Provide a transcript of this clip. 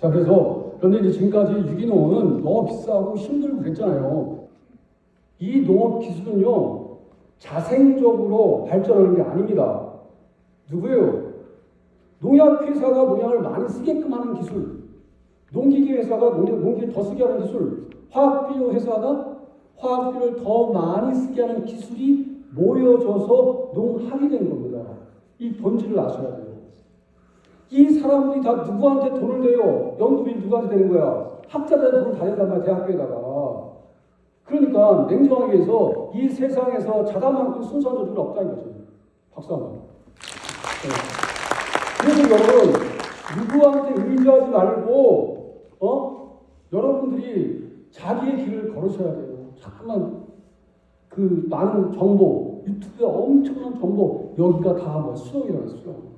자, 그래서 그런데 이제 지금까지 유기농은 너무 비싸고 힘들고 그랬잖아요. 이 농업 기술은요, 자생적으로 발전하는 게 아닙니다. 누구예요? 농약 회사가 농약을 많이 쓰게끔 하는 기술, 농기계 회사가 농- 농기를 더 쓰게 하는 기술, 화학비료 회사가 화학비료를 더 많이 쓰게 하는 기술이 모여져서 농학이 된 겁니다. 이 본질을 아셔야 돼요. 이 사람들이 다 누구한테 돈을 내요? 연구비 누구한테 되는 거야? 학자들한테 돈을 다 낸단 말이야, 대학교에다가. 그러니까 냉정하게 해서 이 세상에서 자다만큼 순수한 조직은 없다는 거죠. 박수 한 번. 네. 그래서 여러분, 누구한테 의지하지 말고, 어? 여러분들이 자기의 길을 걸으셔야 돼요. 자꾸만 그 많은 정보, 유튜브에 엄청난 정보, 여기가 다 뭐 수영이라는 수영.